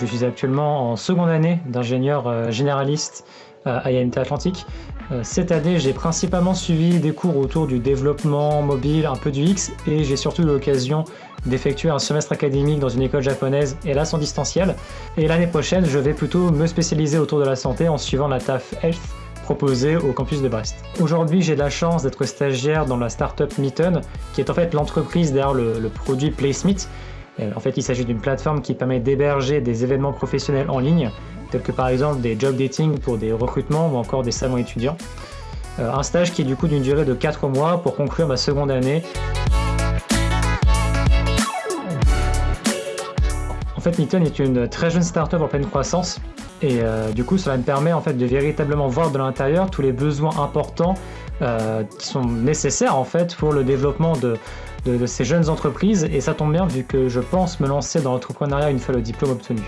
Je suis actuellement en seconde année d'ingénieur généraliste à IMT Atlantique. Cette année, j'ai principalement suivi des cours autour du développement mobile, un peu du X, et j'ai surtout eu l'occasion d'effectuer un semestre académique dans une école japonaise, hélas en distanciel. Et l'année prochaine, je vais plutôt me spécialiser autour de la santé en suivant la TAF Health proposée au campus de Brest. Aujourd'hui, j'ai la chance d'être stagiaire dans la startup Meeton, qui est en fait l'entreprise derrière le, produit PlaceMeet. Euh, en fait, il s'agit d'une plateforme qui permet d'héberger des événements professionnels en ligne, tels que par exemple des job dating pour des recrutements ou encore des salons étudiants. Euh, un stage qui est du coup d'une durée de 4 mois pour conclure ma seconde année En fait, Meeton est une très jeune startup en pleine croissance et euh, du coup, cela me permet en fait de véritablement voir de l'intérieur tous les besoins importants qui sont nécessaires en fait pour le développement de, de, ces jeunes entreprises et ça tombe bien vu que je pense me lancer dans l'entrepreneuriat une fois le diplôme obtenu.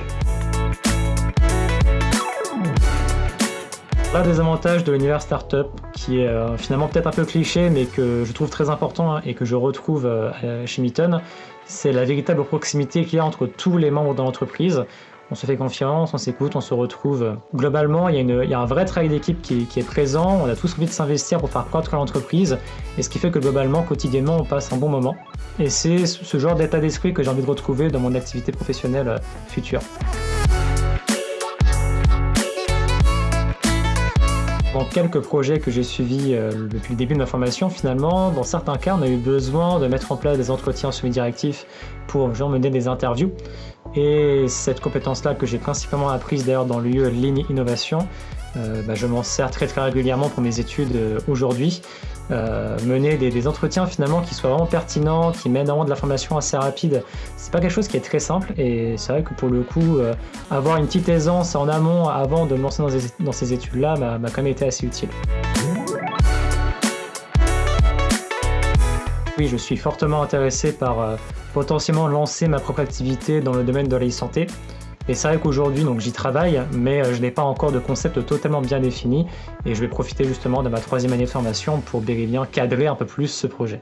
L'un des avantages de l'univers startup, qui est euh, finalement peut-être un peu cliché, mais que je trouve très important hein, et que je retrouve euh, chez Meeton, c'est la véritable proximité qu'il y a entre tous les membres de l'entreprise. On se fait confiance, on s'écoute, on se retrouve. Globalement, il y, a un vrai travail d'équipe qui, est présent, on a tous envie de s'investir pour faire croître l'entreprise, et ce qui fait que globalement, quotidiennement, on passe un bon moment. Et c'est ce genre d'état d'esprit que j'ai envie de retrouver dans mon activité professionnelle euh, future. Dans quelques projets que j'ai suivis euh, depuis le début de ma formation, finalement, dans certains cas, on a eu besoin de mettre en place des entretiens semi-directifs pour mener des interviews. Et cette compétence-là que j'ai principalement apprise d'ailleurs dans l'UE Ligne Innovation, euh, bah, je m'en sers très très régulièrement pour mes études euh, aujourd'hui. Euh, mener des, entretiens finalement qui soient vraiment pertinents, qui mènent vraiment de l'information assez rapide, c'est pas quelque chose qui est très simple et c'est vrai que pour le coup, avoir une petite aisance en amont avant de me lancer dans, ces études-là m'a quand même été assez utile. Oui, je suis fortement intéressé par potentiellement lancer ma propre activité dans le domaine de la santé et c'est vrai qu'aujourd'hui, donc j'y travaille, mais euh, je n'ai pas encore de concept totalement bien défini et je vais profiter justement de ma troisième année de formation pour bien cadrer un peu plus ce projet.